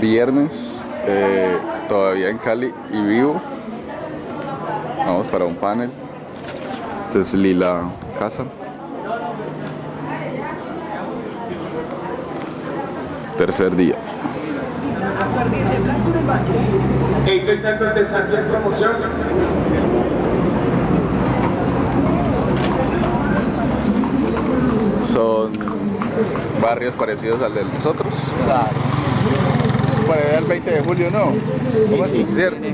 Viernes, eh, todavía en Cali y vivo. Vamos para un panel. Este es Lila Casa. Tercer día. Son barrios parecidos al de nosotros. Claro. Para allá el 20 de julio, ¿no? ¿Cómo así? ¿Cierto?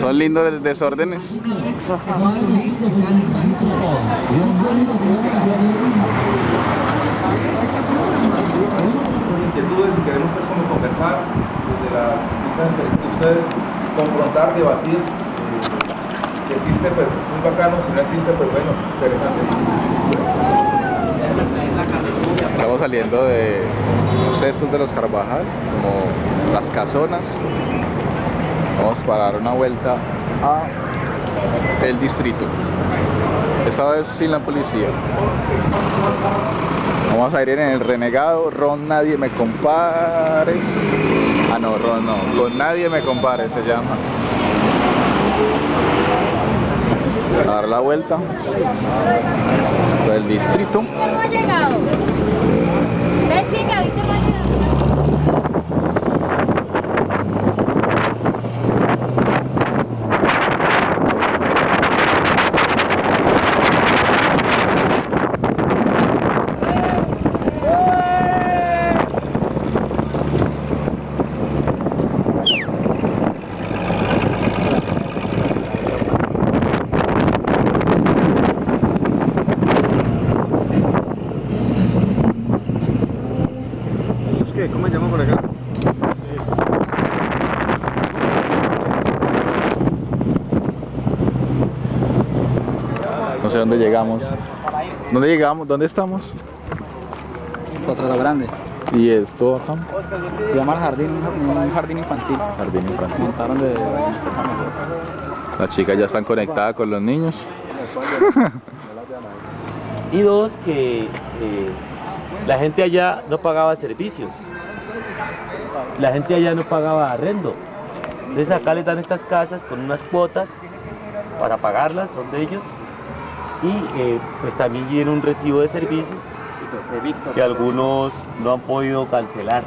Son lindos los desórdenes. inquietudes y queremos pues como conversar desde las distintas experiencias de ustedes, confrontar, debatir. eh, si existe pues muy bacano, si no existe pues bueno, interesante. Estamos saliendo de los cestos de los Carvajal, como las casonas. Vamos para dar una vuelta a el distrito. Esta vez sin la policía. Vamos a ir en el renegado, Ron Nadie Me Compares. Ah no, Ron no, con Nadie Me Compares se llama. A dar la vuelta del distrito ¿viste no ha llegado? ¿Es qué? ¿Cómo se llama por acá? No sé dónde llegamos. ¿Dónde llegamos? ¿Dónde estamos? Potrero Grande. ¿Y esto acá? Se llama el jardín, un jardín infantil. Jardín infantil. Montaron de... Las chicas ya están conectadas con los niños. Y dos, que eh, la gente allá no pagaba servicios. La gente allá no pagaba arrendo. Entonces acá les dan estas casas con unas cuotas para pagarlas, son de ellos. Y eh, pues también viene un recibo de servicios que algunos no han podido cancelar.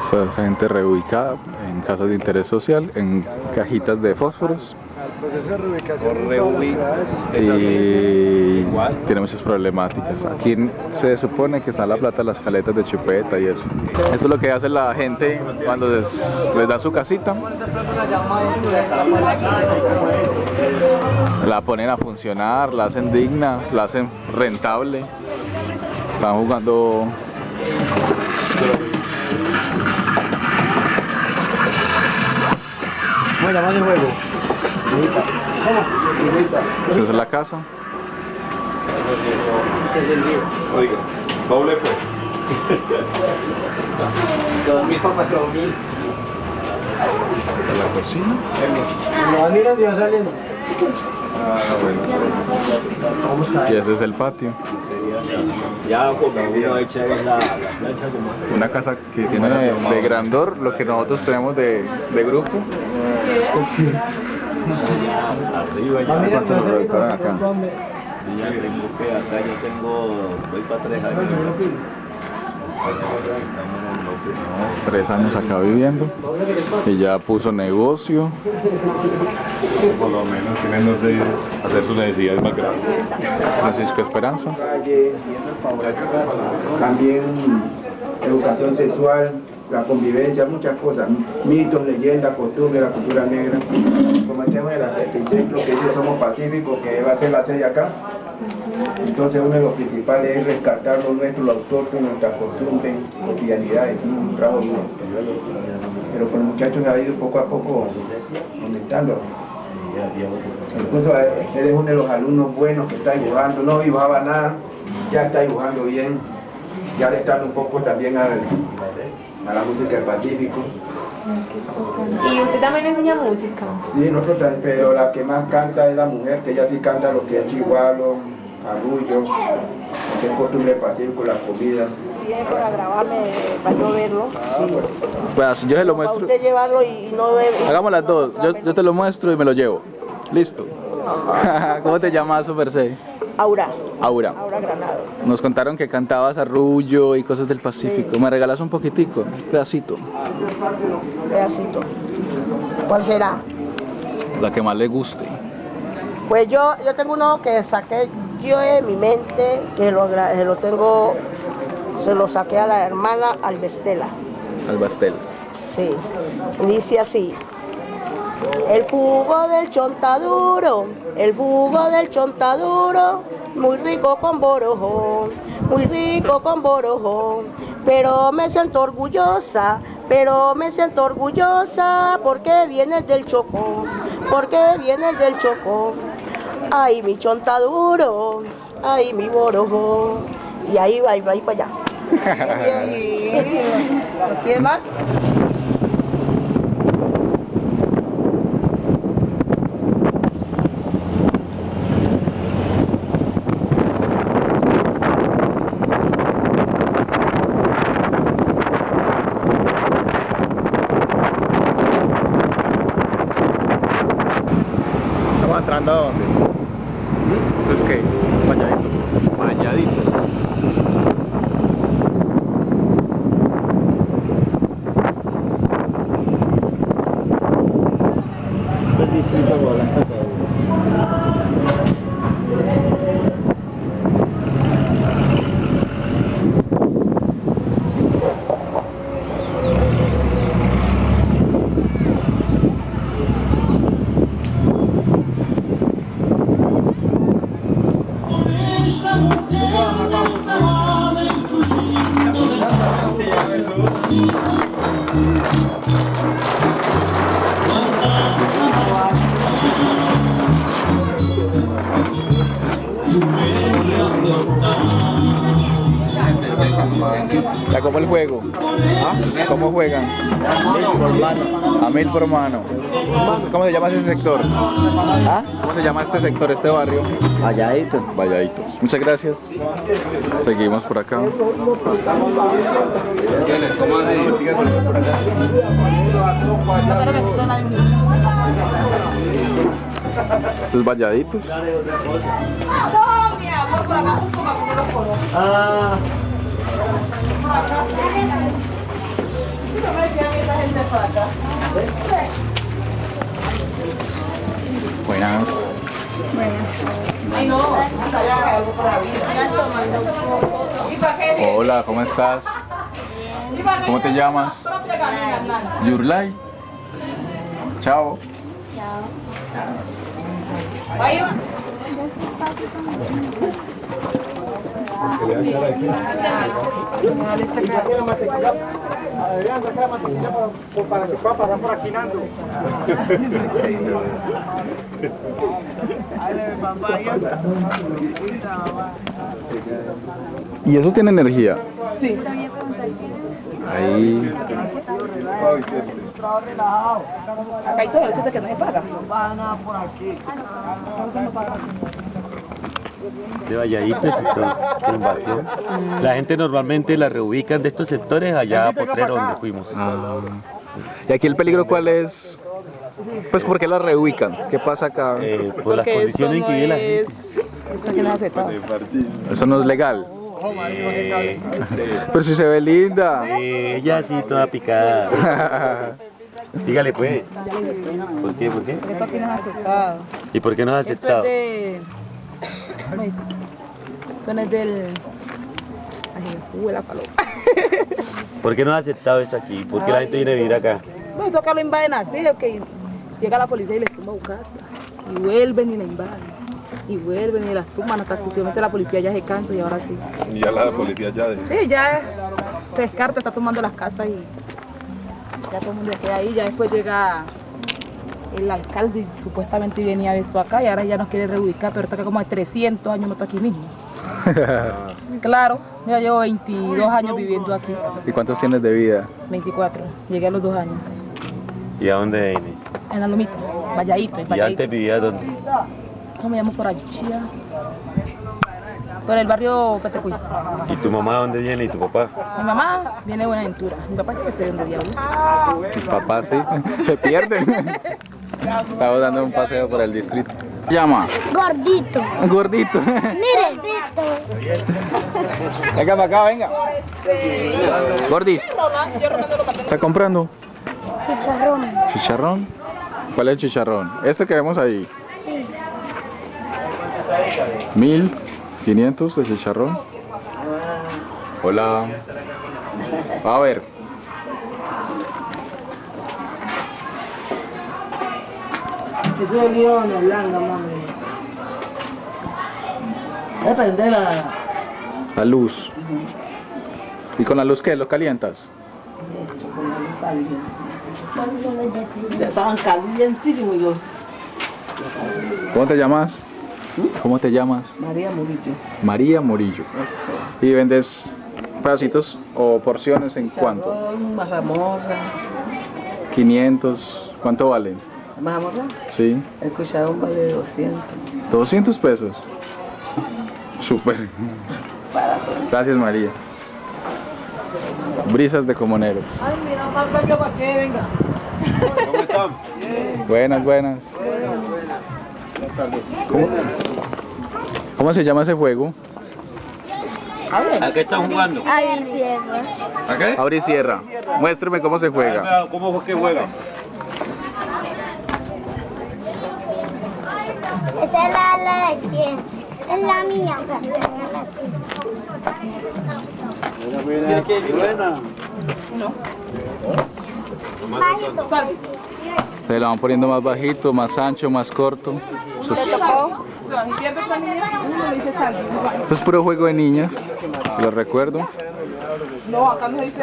Esa, esa gente reubicada en casas de interés social, en cajitas de fósforos. Y tiene muchas problemáticas. Aquí se supone que está la plata de las caletas de chupeta y eso. Eso es lo que hace la gente cuando les, les da su casita. La ponen a funcionar, la hacen digna, la hacen rentable. Están jugando ¿Cómo se llama el juego? Esa es la casa. Oiga, doble pues. Dos mil para cuatro mil. Es la cocina. Lo van mirando y van saliendo. Ah, bueno. Y ese es el patio. Ya como uno echa es la, la plancha como Una casa que tiene de grandor lo que nosotros tenemos de, de grupo. arriba ya. ¿Cuánto nos recortaron acá? Y ya tengo que acá yo tengo, voy para tres años. Tres años acá viviendo. Y ya puso negocio. Por lo menos tienen, no sé, hacer sus necesidades más grandes. Francisco Esperanza. también educación sexual, la convivencia, muchas cosas, mitos, leyendas, costumbres, la cultura negra. Cometemos el ejemplo que dice somos pacíficos, que va a ser la sede acá. Entonces uno de los principales es rescatar lo nuestro, lo autóctono, nuestras costumbres, cotidianidades, y un trabajo duro. Pero con los muchachos se ha ido poco a poco aumentando. Incluso eh, él es uno de los alumnos buenos que está dibujando, no dibujaba nada, ya está dibujando bien, ya le está un poco también al- a la música del Pacífico. ¿Y usted también enseña música? Sí, nosotros, pero la que más canta es la mujer, que ella sí canta lo que es chihuahua, arrullo, lo que es costumbre pacífico, la comida. Sí, es para grabarme, para yo verlo. Sí. Pues yo se lo Para muestro. usted llevarlo y, no ver. Hagamos las dos. Yo, yo te lo muestro y me lo llevo. Listo. ¿Cómo te llamas, Super C? Aura, Aura. Aura Granado. Nos contaron que cantabas arrullo y cosas del Pacífico. ¿Me regalas un poquitico? Un pedacito. Pedacito. ¿Cuál será? La que más le guste. Pues yo, yo tengo uno que saqué yo en mi mente, que lo, se lo tengo, se lo saqué a la hermana Alvestela. Al bastel. Sí. Y dice así. El jugo del chontaduro, el jugo del chontaduro, muy rico con borojón, muy rico con borojón. Pero me siento orgullosa, pero me siento orgullosa porque vienes del Chocó, porque vienes del Chocó. Ay, mi chontaduro, ay, mi borojón. Y ahí va, ahí va, ahí para allá. ¿Quién más? ¿Estamos entrando a dónde? Ya como el juego. ¿Ah? ¿Cómo juegan? A mil por mano. ¿Cómo se llama ese sector? ¿Ah? ¿Cómo se llama este sector, este barrio? Valladito. Valladitos. Muchas gracias. Seguimos por acá. Estos valladitos. No, mi amor, por acá los conozco. Ah, Acá. Buenas. Ay, no, hasta allá hay algo por ahí. ¿Y ¿Y eso tiene energía? Sí. Ahí. Acá hay todo el hecho de que no se paga. De Valladito, el sector de invasión. La gente normalmente la reubican de estos sectores allá a Potrero, donde fuimos. Ah. ¿Y aquí el peligro cuál es? Pues ¿por qué la reubican? ¿Qué pasa acá? Eh, por las condiciones en que vive la gente. Esto aquí no. Eso no es legal. Eh, Pero si se ve linda. eh, ella sí, toda picada. Dígale pues. ¿Por qué? ¿Por qué? Esto aquí no es aceptado. ¿Y por qué no has Esto es aceptado? de... No es del... Ay, la paloma. ¿Por qué no has aceptado eso aquí? ¿Por qué la gente viene a vivir acá? No, toca lo invaden así, que llega la policía y les tumba su casa. Y vuelven y la invaden. Y vuelven y las tumban hasta que últimamente la policía ya se cansa y ahora sí. Y ya la policía ya de... Sí, ya se descarta, está tomando las casas y ya todo el mundo queda ahí. Ya después llega el alcalde supuestamente venía a ver acá y ahora ya nos quiere reubicar, pero está acá como de 300 años, no está aquí mismo. Claro, ya llevo 22 años viviendo aquí, ¿Y cuántos tienes de vida? 24, llegué a los dos años. ¿Y a dónde viene? En la lomita, Valladito, en ¿Y antes vivía dónde? ¿Cómo me llamo por allá? Por el barrio Petecuy. ¿Y tu mamá dónde viene y tu papá? Mi mamá viene de Buenaventura. Mi papá que sé dónde diablo. Mis papás sí, se pierden. Estamos dando un paseo por el distrito. ¿Qué llama? Gordito. Gordito. Mire. Venga para acá, venga. Gordis. ¿Está comprando? Chicharrón. ¿Chicharrón? ¿Cuál es el chicharrón? Este que vemos ahí. Sí. Mil quinientos de chicharrón. Hola. A ver. Eso es León, Holanda, mami. Voy a prender la... La luz. ¿Y con la luz qué? ¿Lo calientas? Ya estaban calientísimos yo. ¿Cómo te llamas? ¿Cómo te llamas? María Murillo. María Murillo. Eso. ¿Y vendes pedacitos o porciones en cuánto? Chicharrón, mazamorra. 500. ¿Cuánto valen? ¿Mazamorra? Sí. El cucharón vale 200. 200 pesos. Súper. Gracias María. Brisas de comonero. Ay, mira, más venga para qué, venga. ¿Cómo están? Buenas, buenas. ¿Cómo, cómo se llama ese juego? ¿A qué están jugando? Ahí cierra. ¿A qué? Abre y cierra. Muéstrame cómo se juega. ¿Cómo fue que juega? Es la, la de quién. Es la mía. Bajito. Se lo van poniendo más bajito, más ancho, más corto. Es, salve. esto es puro juego de niñas, lo recuerdo. No, acá no se dice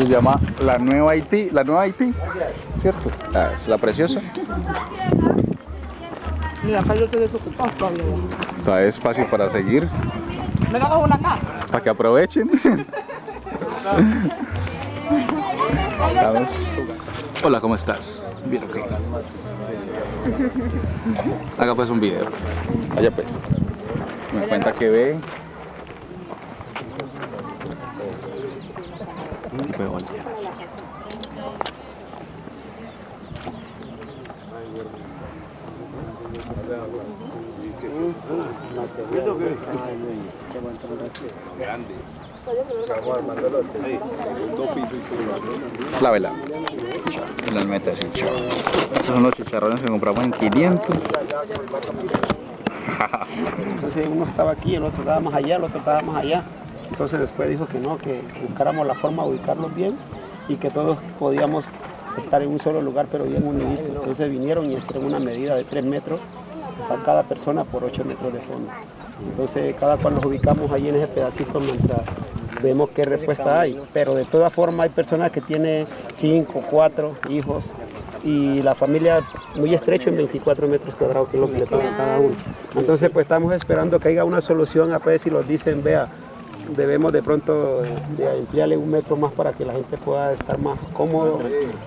Se llama la nueva Haití, la nueva Haití, ¿cierto? Ah, es la preciosa. Mira, acá yo estoy desocupado todavía. Está espacio para seguir, Venga, una acá. para que aprovechen. Hola, ¿cómo estás? Bien, ok. Haga pues un video. Vaya pues. Me cuenta que ve. Y puede voltear así. Clávela. Y las así. chao. Estos son los chicharrones que compramos en 500. Entonces uno estaba aquí, el otro estaba más allá, el otro estaba más allá. Entonces después dijo que no, que buscáramos la forma de ubicarlos bien y que todos podíamos estar en un solo lugar pero bien uniditos. Entonces vinieron y hicieron una medida de 3 metros para cada persona por 8 metros de fondo. Entonces cada cual los ubicamos ahí en ese pedacito mientras vemos qué respuesta hay. Pero de todas formas hay personas que tienen 5, 4 hijos y la familia muy estrecho en 24 metros cuadrados que es lo que le toca a cada uno. Entonces pues estamos esperando que haya una solución a ver si nos dicen, vea, debemos de pronto de emplearle un metro más para que la gente pueda estar más cómodo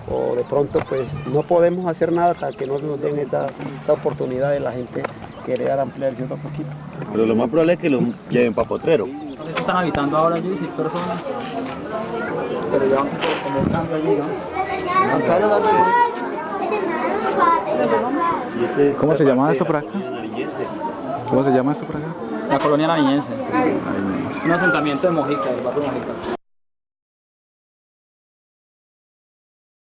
o de pronto pues no podemos hacer nada hasta que no nos den esa, esa oportunidad de la gente querer ampliarse otro poquito. Pero lo más probable es que lo lleven para Potrero. Están habitando ahora 16 personas. Pero ya como un cambio allí, ¿no? Este es ¿Cómo se llama esto por acá? ¿Cómo se llama esto por acá? La colonia nariñense. Un asentamiento de Mojica, del barrio Mojica.